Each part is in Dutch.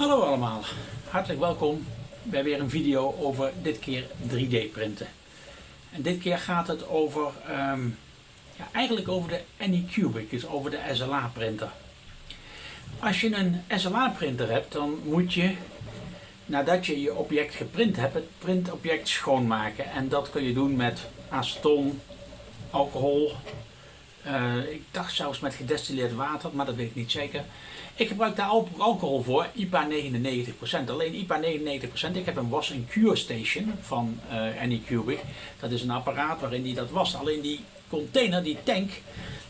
Hallo allemaal, hartelijk welkom bij weer een video over dit keer 3D printen. En dit keer gaat het over, ehm, ja, eigenlijk over de Anycubic, dus over de SLA printer. Als je een SLA printer hebt, dan moet je nadat je je object geprint hebt, het printobject schoonmaken. En dat kun je doen met aceton, alcohol, uh, ik dacht zelfs met gedestilleerd water, maar dat weet ik niet zeker. Ik gebruik daar alcohol voor, IPA 99%. Alleen IPA 99%, ik heb een wash and cure station van uh, Anycubic. Dat is een apparaat waarin die dat wast. Alleen die container, die tank,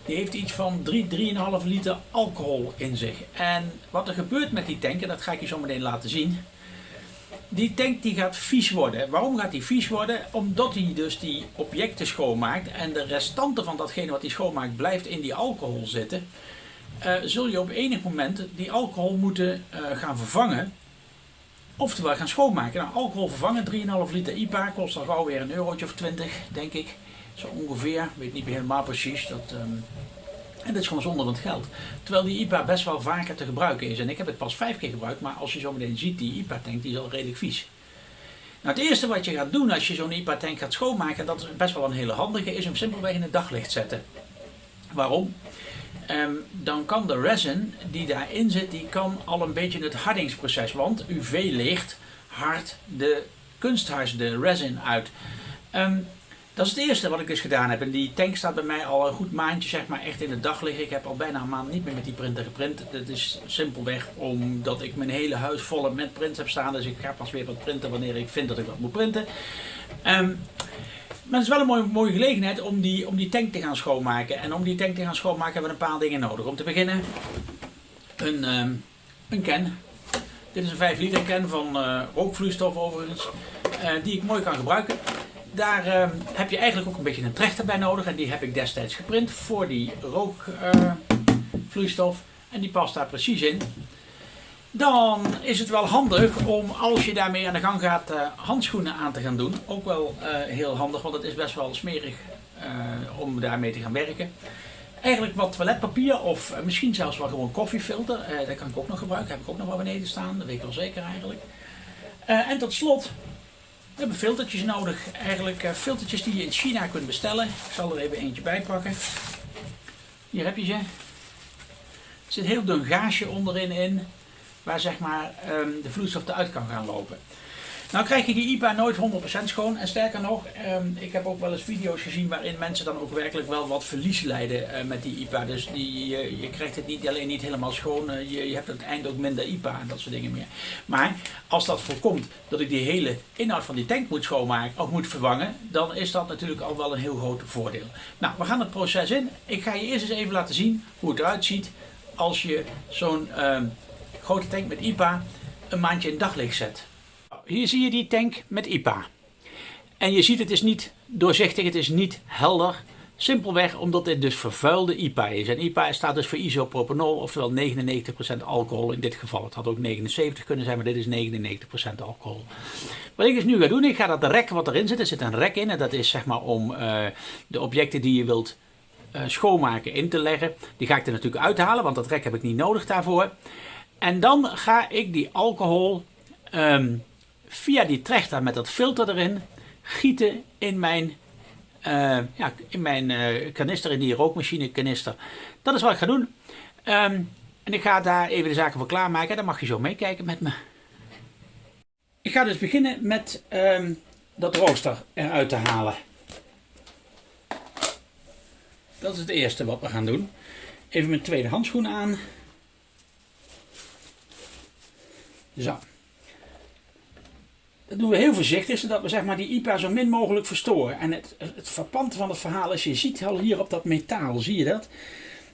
die heeft iets van 3, 3,5 liter alcohol in zich. En wat er gebeurt met die tank, en dat ga ik je zo meteen laten zien die tank die gaat vies worden. Waarom gaat die vies worden? Omdat hij dus die objecten schoonmaakt en de restanten van datgene wat hij schoonmaakt blijft in die alcohol zitten. Uh, zul je op enig moment die alcohol moeten uh, gaan vervangen. Oftewel gaan schoonmaken. Nou, alcohol vervangen, 3,5 liter IPA, kost al gauw weer een eurotje of 20, denk ik. Zo ongeveer, weet niet meer helemaal precies. Dat, um, en dit is gewoon zonder het geld. Terwijl die IPA best wel vaker te gebruiken is. En ik heb het pas vijf keer gebruikt, maar als je zo meteen ziet, die IPA-tank is al redelijk vies. Nou, het eerste wat je gaat doen als je zo'n IPA-tank gaat schoonmaken, dat is best wel een hele handige, is hem simpelweg in het daglicht zetten. Waarom? Um, dan kan de resin die daarin zit, die kan al een beetje het hardingsproces, want UV-licht hardt de kunsthuis, de resin uit. Um, dat is het eerste wat ik dus gedaan heb. En die tank staat bij mij al een goed maandje zeg maar echt in het daglicht. Ik heb al bijna een maand niet meer met die printer geprint. Dat is simpelweg omdat ik mijn hele huis vol met prints heb staan. Dus ik ga pas weer wat printen wanneer ik vind dat ik wat moet printen. Um, maar het is wel een mooie, mooie gelegenheid om die, om die tank te gaan schoonmaken. En om die tank te gaan schoonmaken hebben we een paar dingen nodig. Om te beginnen een, um, een can. Dit is een 5 liter can van rookvloeistof overigens. Uh, die ik mooi kan gebruiken. Daar uh, heb je eigenlijk ook een beetje een trechter bij nodig. En die heb ik destijds geprint voor die rookvloeistof. Uh, en die past daar precies in. Dan is het wel handig om als je daarmee aan de gang gaat uh, handschoenen aan te gaan doen. Ook wel heel handig, want het is best wel smerig om daarmee te gaan werken. Eigenlijk wat toiletpapier of misschien zelfs wel gewoon koffiefilter. dat kan ik ook nog gebruiken. Heb ik ook nog wel beneden staan. Dat weet ik wel zeker eigenlijk. en tot slot we hebben filtertjes nodig. Eigenlijk uh, filtertjes die je in China kunt bestellen. Ik zal er even eentje bij pakken. Hier heb je ze. Er zit heel dun gaasje onderin in. Waar zeg maar um, de vloeistof eruit kan gaan lopen. Nou krijg je die IPA nooit 100% schoon. En sterker nog, um, ik heb ook wel eens video's gezien waarin mensen dan ook werkelijk wel wat verlies lijden uh, met die IPA. Dus die, uh, je krijgt het niet alleen niet helemaal schoon, uh, je, je, hebt aan het eind ook minder IPA en dat soort dingen meer. Maar als dat voorkomt dat ik die hele inhoud van die tank moet schoonmaken of moet vervangen, dan is dat natuurlijk al wel een heel groot voordeel. Nou, we gaan het proces in. Ik ga je eerst eens even laten zien hoe het eruit ziet als je zo'n ehm, grote tank met IPA een maandje in daglicht zet. Hier zie je die tank met IPA. En je ziet het is niet doorzichtig, het is niet helder. Simpelweg omdat dit dus vervuilde IPA is. En IPA staat dus voor isopropanol, oftewel 99% alcohol in dit geval. Het had ook 79 kunnen zijn, maar dit is 99% alcohol. Wat ik dus nu ga doen, ik ga dat rek wat erin zit, er zit een rek in. En dat is zeg maar om uh, de objecten die je wilt uh, schoonmaken in te leggen. Die ga ik er natuurlijk uithalen, want dat rek heb ik niet nodig daarvoor. En dan ga ik die alcohol um, via die trechter met dat filter erin gieten in mijn, uh, ja, in mijn uh, kanister, in die rookmachine kanister. Dat is wat ik ga doen. Um, en ik ga daar even de zaken voor klaarmaken. Dan mag je zo meekijken met me. Ik ga dus beginnen met um, dat rooster eruit te halen. Dat is het eerste wat we gaan doen. Even mijn tweede handschoen aan. Zo. Dat doen we heel voorzichtig, zodat we zeg maar, die IPA zo min mogelijk verstoren. En het, het van het verhaal is, je ziet al hier op dat metaal, zie je dat?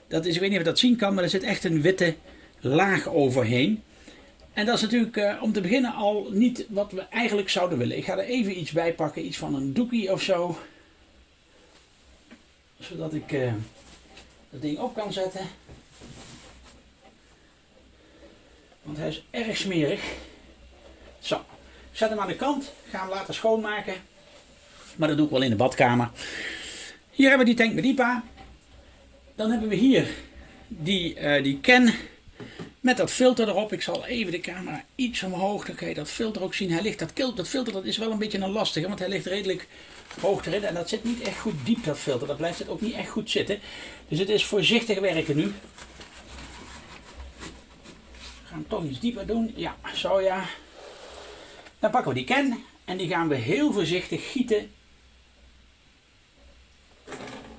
dat is, ik weet niet of je dat zien kan, maar er zit echt een witte laag overheen. En dat is natuurlijk uh, om te beginnen al niet wat we eigenlijk zouden willen. Ik ga er even iets bij pakken, iets van een doekie of zo. Zodat ik uh, dat ding op kan zetten. Want hij is erg smerig. Zo, Zet hem aan de kant, ga hem laten schoonmaken. Maar dat doe ik wel in de badkamer. Hier hebben we die tank met IPA. Dan hebben we hier die, uh, die can Met dat filter erop. Ik zal even de camera iets omhoog. Dan kan je dat filter ook zien. Hij ligt, dat, dat filter dat is wel een beetje een lastige. Want hij ligt redelijk hoog erin. En dat zit niet echt goed diep dat filter. Dat blijft het ook niet echt goed zitten. Dus het is voorzichtig werken nu. We gaan toch iets dieper doen. Ja, zo ja. Dan pakken we die ken. En die gaan we heel voorzichtig gieten.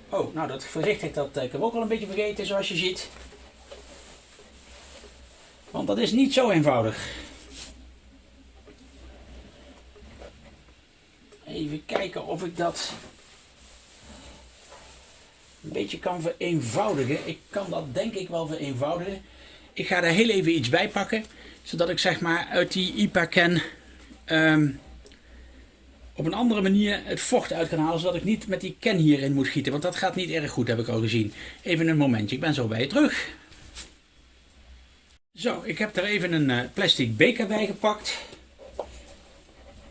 Oh, nou dat voorzichtig dat ik heb ook al een beetje vergeten zoals je ziet. Want dat is niet zo eenvoudig. Even kijken of ik dat een beetje kan vereenvoudigen. Ik kan dat denk ik wel vereenvoudigen. Ik ga er heel even iets bij pakken. Zodat ik zeg maar uit die IPA ehm, op een andere manier het vocht uit kan halen. Zodat ik niet met die can hierin moet gieten. Want dat gaat niet erg goed heb ik al gezien. Even een momentje. Ik ben zo bij je terug. Zo, ik heb er even een eh, plastic beker bij gepakt.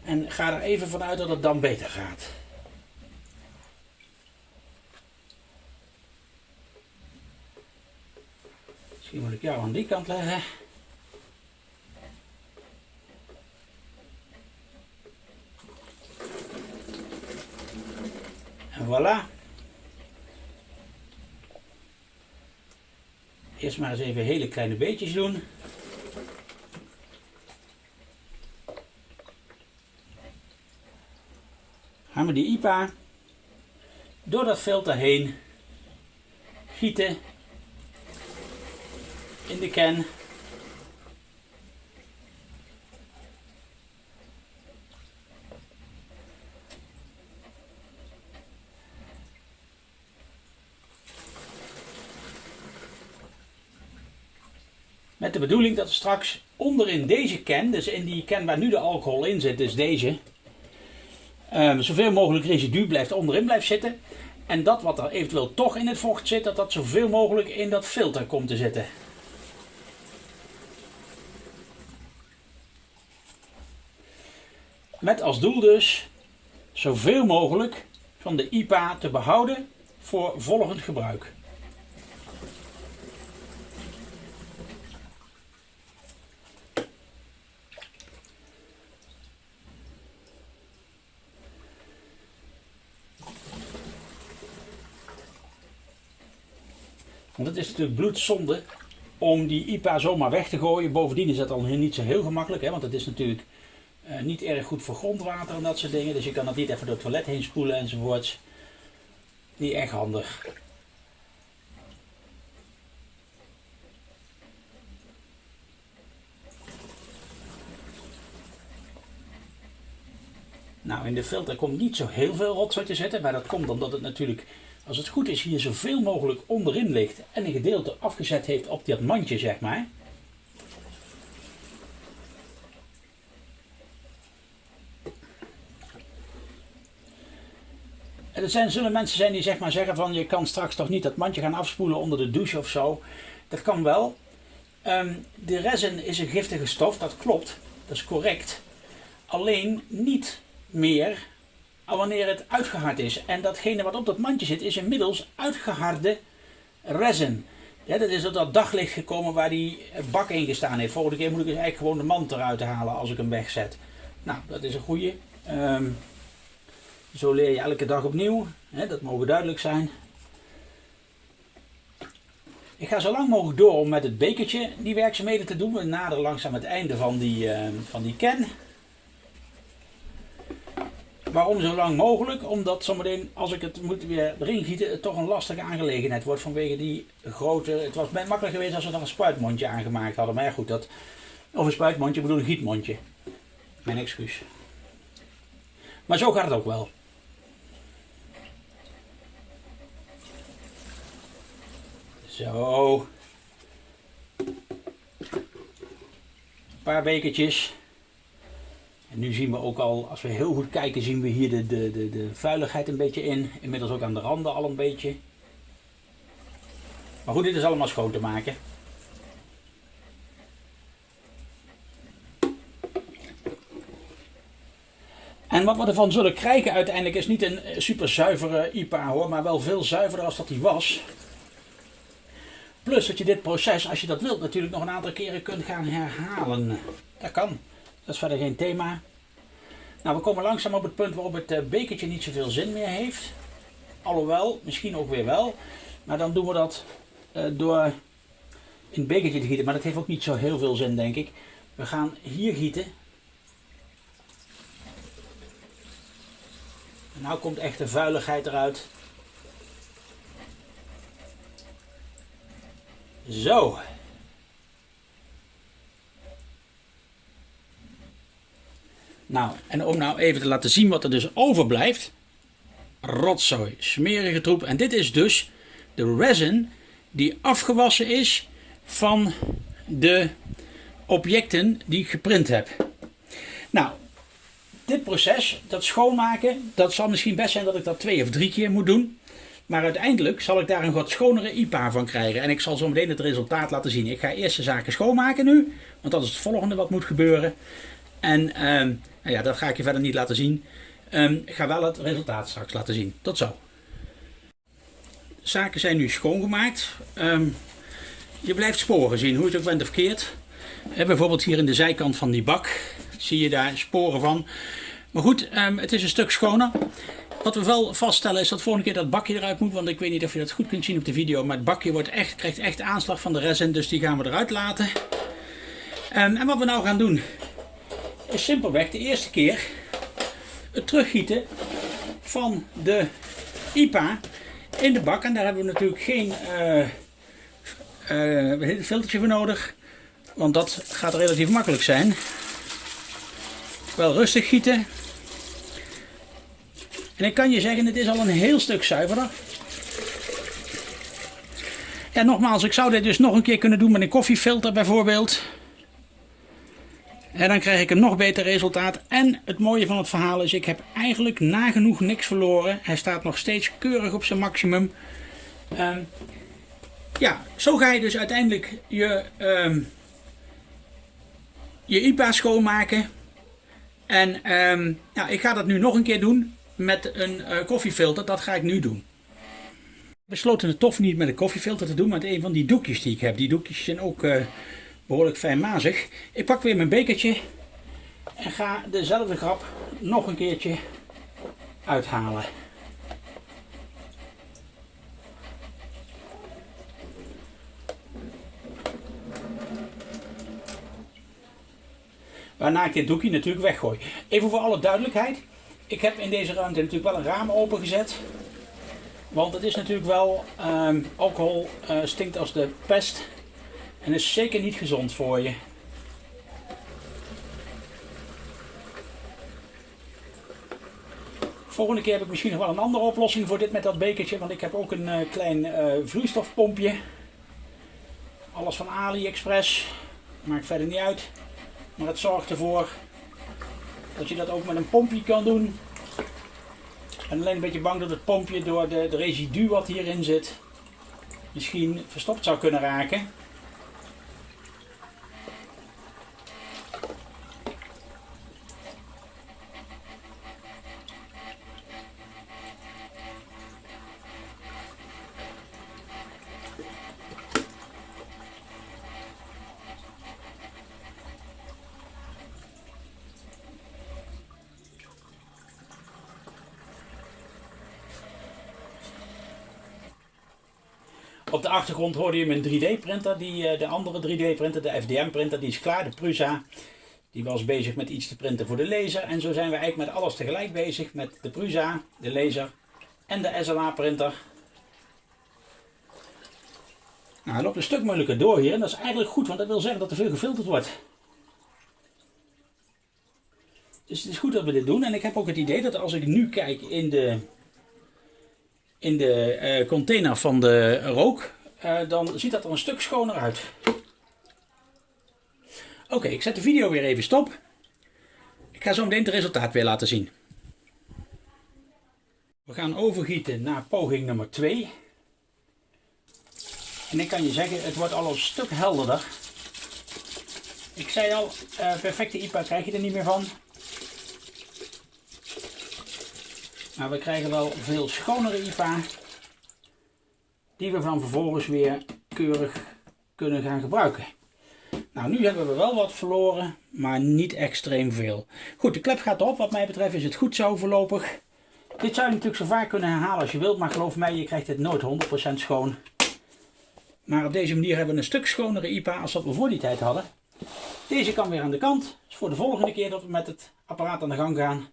En ga er even vanuit dat het dan beter gaat. Misschien moet ik jou aan die kant leggen. Voilà. Eerst maar eens even hele kleine beetjes doen. Gaan we die IPA door dat filter heen gieten in de can. Met de bedoeling dat we straks onderin deze can, dus in die can waar nu de alcohol in zit, dus deze, um, zoveel mogelijk residu blijft onderin blijft zitten. En dat wat er eventueel toch in het vocht zit, dat dat zoveel mogelijk in dat filter komt te zitten. Met als doel dus zoveel mogelijk van de IPA te behouden voor volgend gebruik. Natuurlijk bloedzonde om die IPA zomaar weg te gooien. Bovendien is dat al niet zo heel gemakkelijk, hè, want het is natuurlijk uh, niet erg goed voor grondwater en dat soort dingen. Dus je kan dat niet even door het toilet heen spoelen enzovoorts. Niet echt handig. Nou, in de filter komt niet zo heel veel rotzooi te zitten, maar dat komt omdat het natuurlijk als het goed is, hier zoveel mogelijk onderin ligt en een gedeelte afgezet heeft op dat mandje, zeg maar. En er zijn, zullen mensen zijn die zeg maar zeggen van je kan straks toch niet dat mandje gaan afspoelen onder de douche of zo. Dat kan wel. Ehm, de resin is een giftige stof, dat klopt. Dat is correct. Alleen niet meer wanneer het uitgehard is. En datgene wat op dat mandje zit is inmiddels uitgeharde resin. Ja, dat is op dat daglicht gekomen waar die bak in gestaan heeft. Volgende keer moet ik dus eigenlijk gewoon de mand eruit halen als ik hem wegzet. Nou, dat is een goede. Ehm, zo leer je elke dag opnieuw. Dat mogen duidelijk zijn. Ik ga zo lang mogelijk door om met het bekertje die werkzaamheden te doen. We naderen langzaam het einde van die, uh, van die can. Waarom zo lang mogelijk? Omdat zometeen, als ik het moet weer erin gieten, het toch een lastige aangelegenheid wordt vanwege die grote... Het was makkelijk geweest als we er een spuitmondje aangemaakt hadden. Maar ja goed, dat, of een spuitmondje, ik bedoel een gietmondje. Mijn excuus. Maar zo gaat het ook wel. Zo. Een paar bekertjes. En nu zien we ook al, als we heel goed kijken, zien we hier de, de, de, de vuiligheid een beetje in. Inmiddels ook aan de randen al een beetje. Maar goed, dit is allemaal schoon te maken. En wat we ervan zullen krijgen uiteindelijk is niet een super zuivere IPA hoor, maar wel veel zuiverder als dat die was. Plus dat je dit proces, als je dat wilt, natuurlijk nog een aantal keren kunt gaan herhalen. Dat kan. Dat is verder geen thema. Nou, we komen langzaam op het punt waarop het eh, bekertje niet zoveel zin meer heeft. Alhoewel, misschien ook weer wel. Maar dan doen we dat uh, door in het bekertje te gieten. Maar dat heeft ook niet zo heel veel zin, denk ik. We gaan hier gieten. En nou komt echt de vuiligheid eruit. Zo. Nou, en om nou even te laten zien wat er dus overblijft. Rotzooi, smerige troep. En dit is dus de resin die afgewassen is van de objecten die ik geprint heb. Nou, dit proces, dat schoonmaken, dat zal misschien best zijn dat ik dat twee of drie keer moet doen. Maar uiteindelijk zal ik daar een wat schonere IPA van krijgen. En ik zal zo meteen het resultaat laten zien. Ik ga eerst de zaken schoonmaken nu. Want dat is het volgende wat moet gebeuren. En ehm, nou ja, dat ga ik je verder niet laten zien. Um, ik ga wel het resultaat straks laten zien. Tot zo. Zaken zijn nu schoongemaakt. Um, je blijft sporen zien, hoe het ook bent of keert. bijvoorbeeld hier in de zijkant van die bak zie je daar sporen van. Maar goed, het is een stuk schoner. Wat we wel vaststellen is dat volgende keer dat bakje eruit moet. Want ik weet niet of je dat goed kunt zien op de video. Maar het bakje wordt echt, krijgt echt aanslag van de resin. Dus die gaan we eruit laten. en wat we nou gaan doen is simpelweg de eerste keer het teruggieten van de IPA in de bak. En daar hebben we natuurlijk geen uh, filtertje voor nodig. Want dat gaat relatief makkelijk zijn. Wel rustig gieten. En ik kan je zeggen, het is al een heel stuk zuiverder. Ja, nogmaals, ik zou dit dus nog een keer kunnen doen met een koffiefilter bijvoorbeeld. En dan krijg ik een nog beter resultaat. En het mooie van het verhaal is, ik heb eigenlijk nagenoeg niks verloren. Hij staat nog steeds keurig op zijn maximum. Um, ja, zo ga je dus uiteindelijk je, um, je IPA schoonmaken. En ja, ik ga dat nu nog een keer doen met een uh, koffiefilter. Dat ga ik nu doen. Ik besloten het tof niet met een koffiefilter te doen, maar met een van die doekjes die ik heb. Die doekjes zijn ook... Uh, behoorlijk fijnmazig. Ik pak weer mijn bekertje en ga dezelfde grap nog een keertje uithalen. Waarna ik dit doekje natuurlijk weggooi. Even voor alle duidelijkheid. Ik heb in deze ruimte natuurlijk wel een raam opengezet. Want het is natuurlijk wel, um, alcohol uh, stinkt als de pest. En is zeker niet gezond voor je. Volgende keer heb ik misschien nog wel een andere oplossing voor dit met dat bekertje. Want ik heb ook een uh, klein uh, vloeistofpompje. Alles van AliExpress. Maakt verder niet uit. Maar het zorgt ervoor dat je dat ook met een pompje kan doen. Ik ben alleen een beetje bang dat het pompje door de, de residu wat hierin zit misschien verstopt zou kunnen raken. Op de achtergrond hoorde je mijn 3D printer, die, eh, de andere 3D printer, de FDM printer, die is klaar, de Prusa. Die was bezig met iets te printen voor de laser. En zo zijn we eigenlijk met alles tegelijk bezig. Met de Prusa, de laser en de SLA printer. Nou, hij loopt een stuk moeilijker door hier. En dat is eigenlijk goed, want dat wil zeggen dat er veel gefilterd wordt. Dus het is goed dat we dit doen. En ik heb ook het idee dat als ik nu kijk in de in de uh, container van de rook, uh, dan ziet dat er een stuk schoner uit. Oké, ik zet de video weer even stop. Ik ga zo meteen het resultaat weer laten zien. We gaan overgieten naar poging nummer 2. En ik kan je zeggen, het wordt al een stuk helderder. Ik zei al, uh, perfecte IPA krijg je er niet meer van. Maar we krijgen wel veel schonere IPA. Die we van vervolgens weer keurig kunnen gaan gebruiken. Nou, nu hebben we wel wat verloren, maar niet extreem veel. Goed, de klep gaat op. Wat mij betreft is het goed zo voorlopig. Dit zou je natuurlijk zo vaak kunnen herhalen als je wilt, maar geloof mij, je krijgt het nooit 100% schoon. Maar op deze manier hebben we een stuk schonere IPA als dat we voor die tijd hadden. Deze kan weer aan de kant. Dat is voor de volgende keer dat we met het apparaat aan de gang gaan.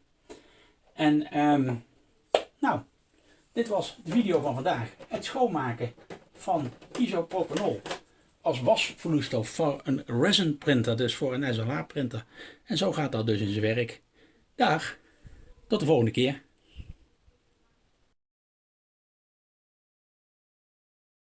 En um, nou, dit was de video van vandaag. Het schoonmaken van isopropanol als wasvloeistof voor een resin printer, dus voor een SLA printer. En zo gaat dat dus in zijn werk. Dag, tot de volgende keer.